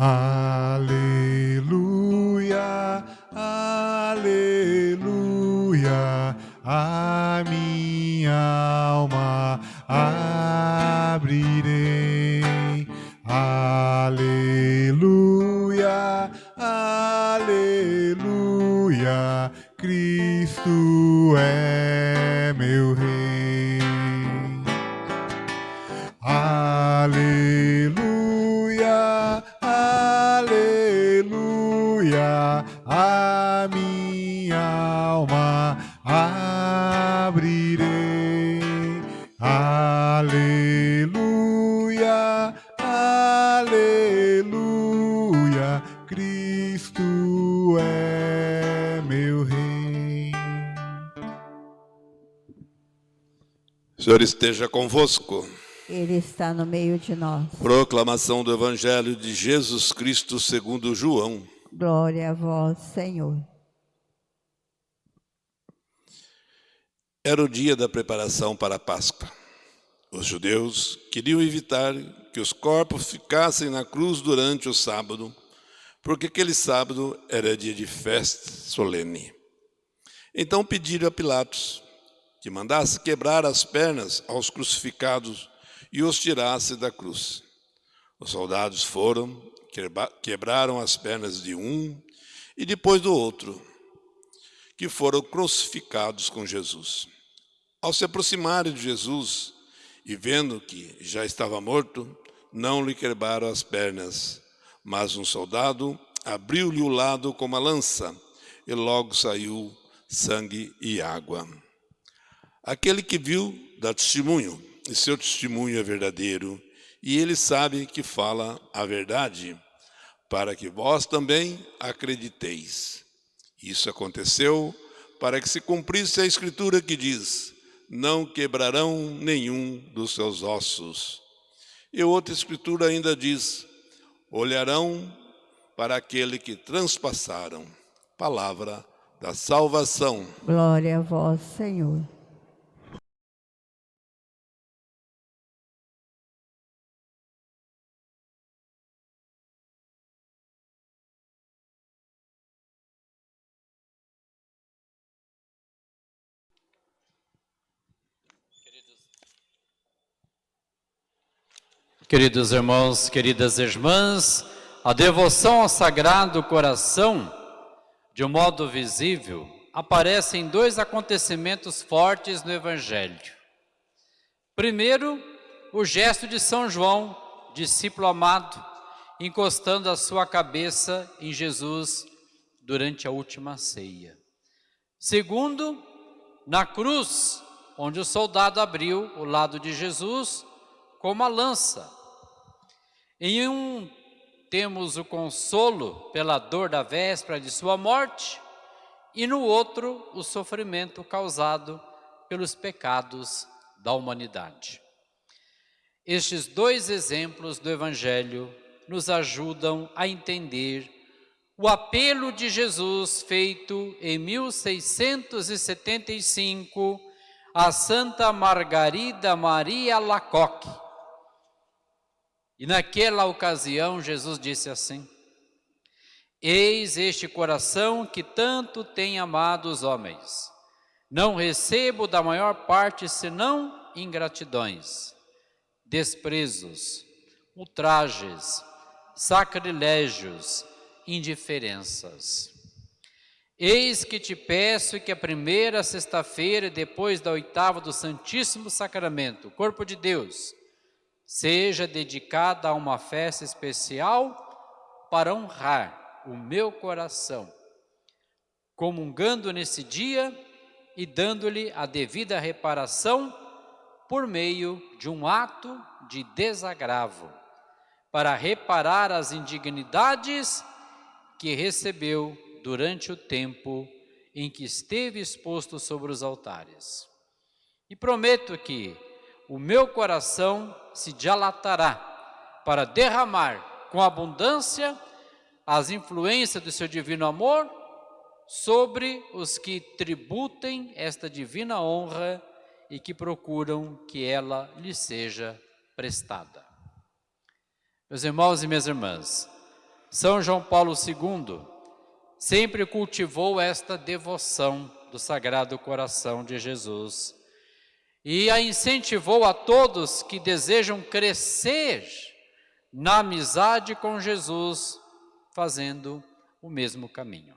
Aleluia, aleluia, a minha alma abrirei. Aleluia, aleluia, Cristo é Senhor esteja convosco. Ele está no meio de nós. Proclamação do Evangelho de Jesus Cristo segundo João. Glória a vós, Senhor. Era o dia da preparação para a Páscoa. Os judeus queriam evitar que os corpos ficassem na cruz durante o sábado, porque aquele sábado era dia de festa solene. Então pediram a Pilatos que mandasse quebrar as pernas aos crucificados e os tirasse da cruz. Os soldados foram, quebra- quebraram as pernas de um e depois do outro, que foram crucificados com Jesus. Ao se aproximarem de Jesus e vendo que já estava morto, não lhe quebraram as pernas, mas um soldado abriu-lhe o lado com uma lança e logo saiu sangue e água. Aquele que viu dá testemunho, e seu testemunho é verdadeiro, e ele sabe que fala a verdade, para que vós também acrediteis. Isso aconteceu para que se cumprisse a escritura que diz: Não quebrarão nenhum dos seus ossos. E outra escritura ainda diz: Olharão para aquele que transpassaram. Palavra da salvação. Glória a vós, Senhor. Queridos irmãos, queridas irmãs, a devoção ao Sagrado Coração, de um modo visível, aparece em dois acontecimentos fortes no Evangelho. Primeiro, o gesto de São João, discípulo amado, encostando a sua cabeça em Jesus durante a última ceia. Segundo, na cruz, onde o soldado abriu o lado de Jesus com uma lança. Em um temos o consolo pela dor da véspera de sua morte, e no outro o sofrimento causado pelos pecados da humanidade. Estes dois exemplos do Evangelho nos ajudam a entender o apelo de Jesus feito em 1675 a Santa Margarida Maria Lacoque. E naquela ocasião Jesus disse assim: Eis este coração que tanto tem amado os homens. Não recebo da maior parte senão ingratidões, desprezos, ultrajes, sacrilégios, indiferenças. Eis que te peço que a primeira sexta-feira, depois da oitava do Santíssimo Sacramento, corpo de Deus, seja dedicada a uma festa especial para honrar o meu coração, comungando nesse dia e dando-lhe a devida reparação por meio de um ato de desagravo, para reparar as indignidades que recebeu durante o tempo em que esteve exposto sobre os altares. E prometo que o meu coração se dilatará para derramar com abundância as influências do seu divino amor sobre os que tributem esta divina honra e que procuram que ela lhe seja prestada. Meus irmãos e minhas irmãs, São João Paulo II sempre cultivou esta devoção do Sagrado Coração de Jesus e a incentivou a todos que desejam crescer na amizade com Jesus, fazendo o mesmo caminho.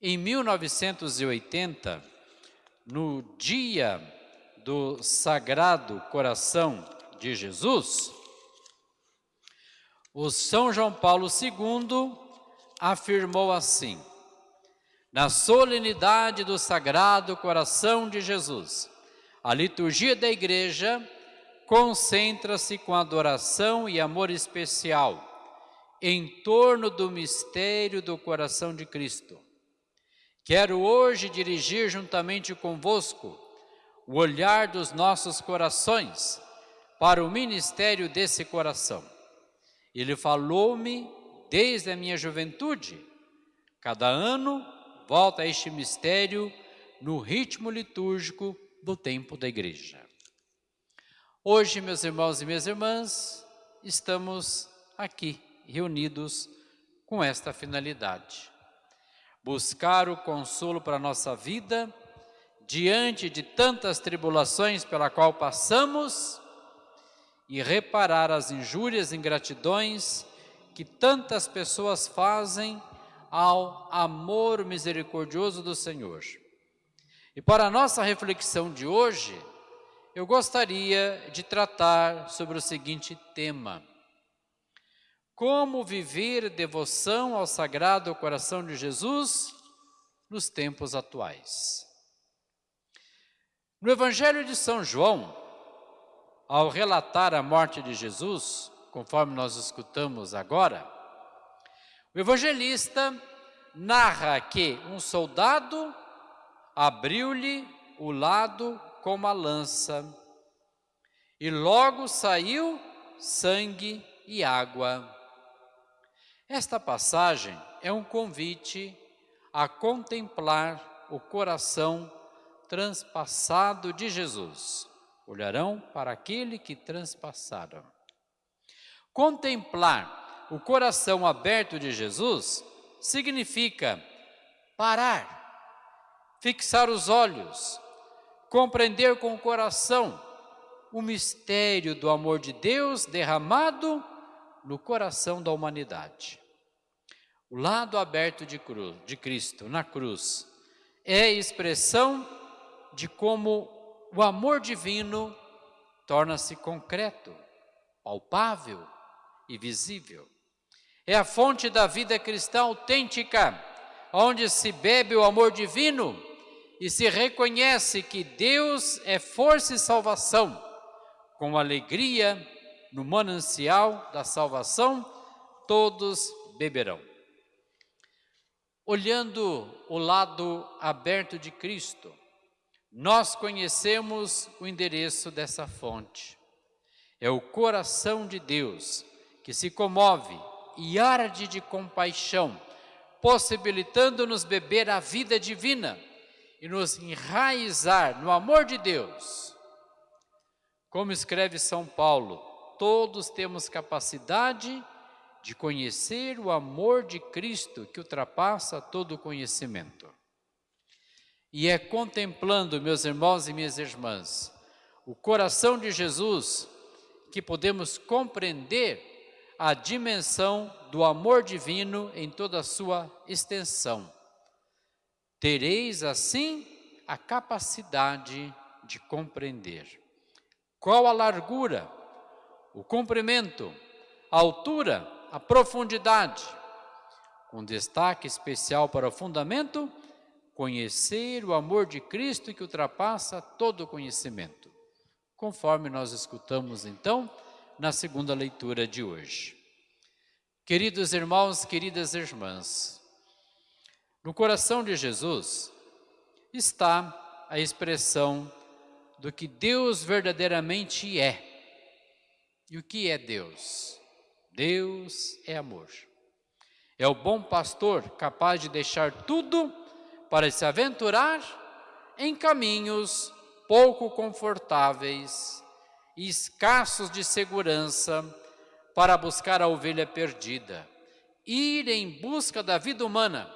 Em 1980, no dia do Sagrado Coração de Jesus, o São João Paulo II afirmou assim: na solenidade do Sagrado Coração de Jesus, a liturgia da igreja concentra-se com adoração e amor especial em torno do mistério do coração de Cristo. Quero hoje dirigir juntamente convosco o olhar dos nossos corações para o ministério desse coração. Ele falou-me desde a minha juventude. Cada ano volta a este mistério no ritmo litúrgico do tempo da igreja. Hoje, meus irmãos e minhas irmãs, estamos aqui reunidos com esta finalidade. Buscar o consolo para a nossa vida diante de tantas tribulações pela qual passamos e reparar as injúrias e ingratidões que tantas pessoas fazem ao amor misericordioso do Senhor. E para a nossa reflexão de hoje, eu gostaria de tratar sobre o seguinte tema: Como viver devoção ao Sagrado Coração de Jesus nos tempos atuais. No Evangelho de São João, ao relatar a morte de Jesus, conforme nós escutamos agora, o evangelista narra que um soldado abriu-lhe o lado com uma lança e logo saiu sangue e água. Esta passagem é um convite a contemplar o coração transpassado de Jesus. Olharão para aquele que transpassaram. Contemplar o coração aberto de Jesus significa parar, fixar os olhos, compreender com o coração o mistério do amor de Deus derramado no coração da humanidade. O lado aberto de, cruz, de Cristo na cruz é expressão de como o amor divino torna-se concreto, palpável, e visível. É a fonte da vida cristã autêntica, onde se bebe o amor divino e se reconhece que Deus é força e salvação. Com alegria no manancial da salvação, todos beberão. Olhando o lado aberto de Cristo, nós conhecemos o endereço dessa fonte. É o coração de Deus que se comove e arde de compaixão, possibilitando-nos beber a vida divina e nos enraizar no amor de Deus. Como escreve São Paulo, todos temos capacidade de conhecer o amor de Cristo que ultrapassa todo conhecimento. E é contemplando, meus irmãos e minhas irmãs, o coração de Jesus que podemos compreender a dimensão do amor divino em toda a sua extensão. Tereis assim a capacidade de compreender. Qual a largura, o comprimento, a altura, a profundidade, com destaque especial para o fundamento, conhecer o amor de Cristo que ultrapassa todo conhecimento. Conforme nós escutamos então, na segunda leitura de hoje. Queridos irmãos, queridas irmãs, no coração de Jesus está a expressão do que Deus verdadeiramente é. E o que é Deus? Deus é amor. É o bom pastor capaz de deixar tudo para se aventurar em caminhos pouco confortáveis e escassos de segurança para buscar a ovelha perdida, ir em busca da vida humana,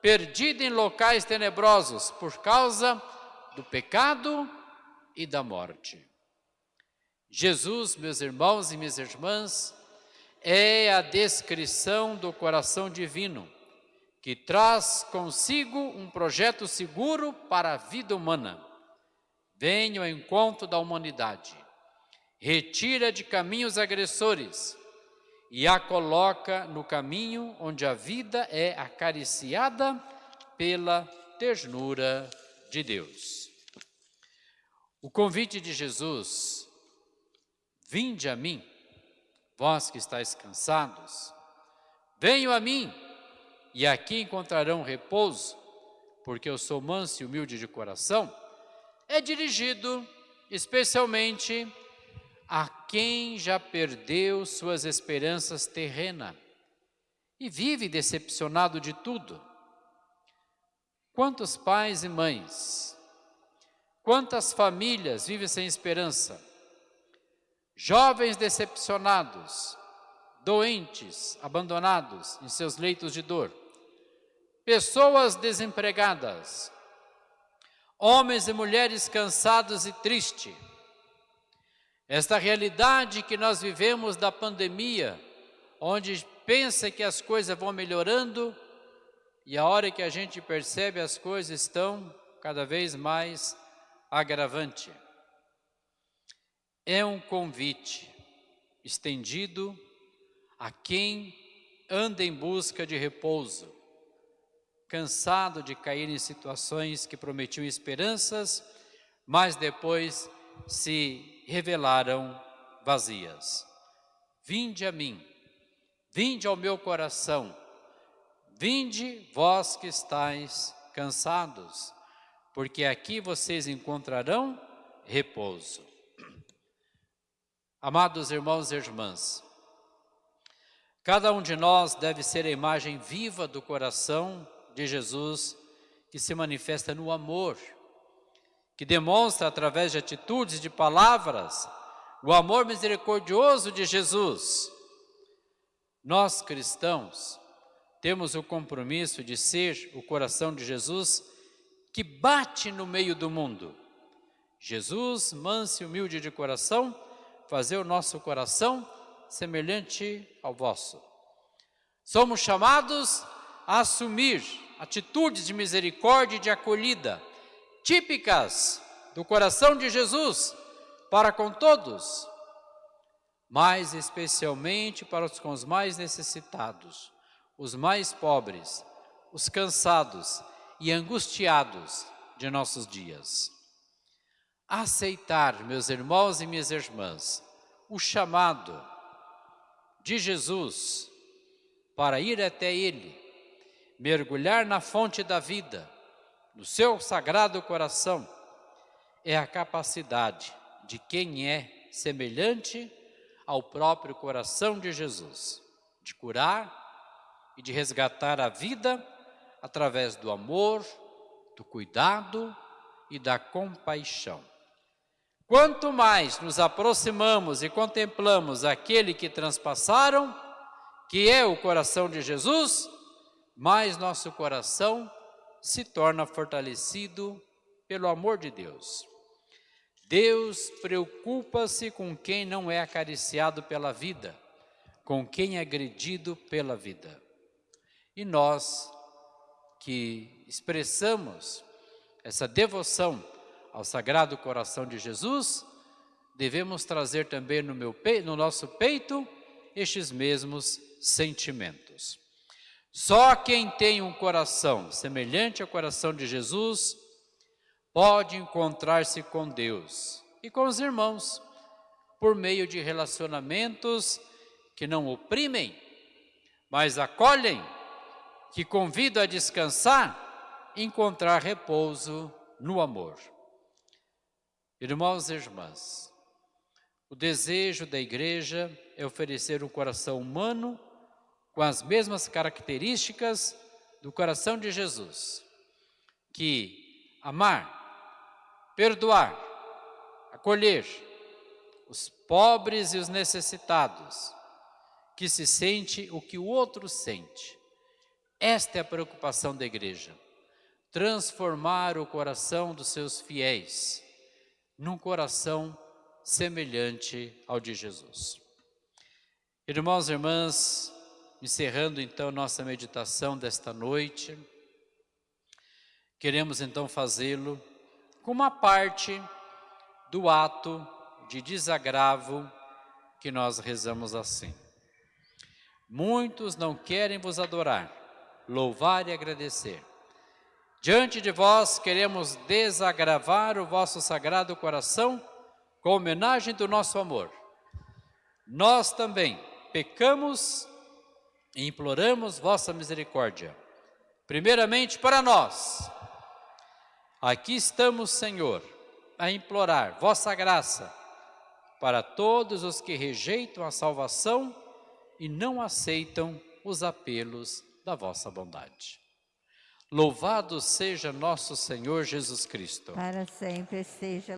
perdida em locais tenebrosos por causa do pecado e da morte. Jesus, meus irmãos e minhas irmãs, é a descrição do coração divino, que traz consigo um projeto seguro para a vida humana. Venha ao encontro da humanidade, retira de caminhos agressores e a coloca no caminho onde a vida é acariciada pela ternura de Deus. O convite de Jesus, vinde a mim, Vós que estáis cansados, venham a mim, e aqui encontrarão repouso, porque eu sou manso e humilde de coração, é dirigido especialmente a quem já perdeu suas esperanças terrenas e vive decepcionado de tudo. Quantos pais e mães, quantas famílias vivem sem esperança? Jovens decepcionados, doentes, abandonados em seus leitos de dor, pessoas desempregadas, homens e mulheres cansados e tristes. Esta realidade que nós vivemos da pandemia, onde pensa que as coisas vão melhorando e a hora que a gente percebe as coisas estão cada vez mais agravante. É um convite estendido a quem anda em busca de repouso, cansado de cair em situações que prometiam esperanças, mas depois se revelaram vazias. Vinde a mim, vinde ao meu coração, vinde vós que estáis cansados, porque aqui vocês encontrarão repouso. Amados irmãos e irmãs, cada um de nós deve ser a imagem viva do coração de Jesus que se manifesta no amor, que demonstra através de atitudes, de palavras, o amor misericordioso de Jesus. Nós cristãos temos o compromisso de ser o coração de Jesus que bate no meio do mundo. Jesus, manso e humilde de coração, fazer o nosso coração semelhante ao vosso. Somos chamados a assumir atitudes de misericórdia e de acolhida, típicas do coração de Jesus para com todos, mais especialmente para os com os mais necessitados, os mais pobres, os cansados e angustiados de nossos dias. Aceitar, meus irmãos e minhas irmãs, o chamado de Jesus para ir até Ele, mergulhar na fonte da vida, no seu sagrado coração, é a capacidade de quem é semelhante ao próprio coração de Jesus, de curar e de resgatar a vida através do amor, do cuidado e da compaixão. Quanto mais nos aproximamos e contemplamos aquele que transpassaram, que é o coração de Jesus, mais nosso coração se torna fortalecido pelo amor de Deus. Deus preocupa-se com quem não é acariciado pela vida, com quem é agredido pela vida. E nós que expressamos essa devoção ao Sagrado Coração de Jesus, devemos trazer também no, meu no nosso peito estes mesmos sentimentos. Só quem tem um coração semelhante ao coração de Jesus pode encontrar-se com Deus e com os irmãos por meio de relacionamentos que não oprimem, mas acolhem, que convidam a descansar, encontrar repouso no amor. Irmãos e irmãs, o desejo da igreja é oferecer um coração humano com as mesmas características do coração de Jesus, que amar, perdoar, acolher os pobres e os necessitados, que se sente o que o outro sente. Esta é a preocupação da igreja. Transformar o coração dos seus fiéis num coração semelhante ao de Jesus. Irmãos e irmãs, encerrando então nossa meditação desta noite, queremos então fazê-lo com uma parte do ato de desagravo que nós rezamos assim. Muitos não querem vos adorar, louvar e agradecer. Diante de vós queremos desagravar o vosso sagrado coração com homenagem do nosso amor. Nós também pecamos e imploramos vossa misericórdia. Primeiramente para nós. Aqui estamos, Senhor, a implorar vossa graça para todos os que rejeitam a salvação e não aceitam os apelos da vossa bondade. Louvado seja nosso Senhor Jesus Cristo. Para sempre seja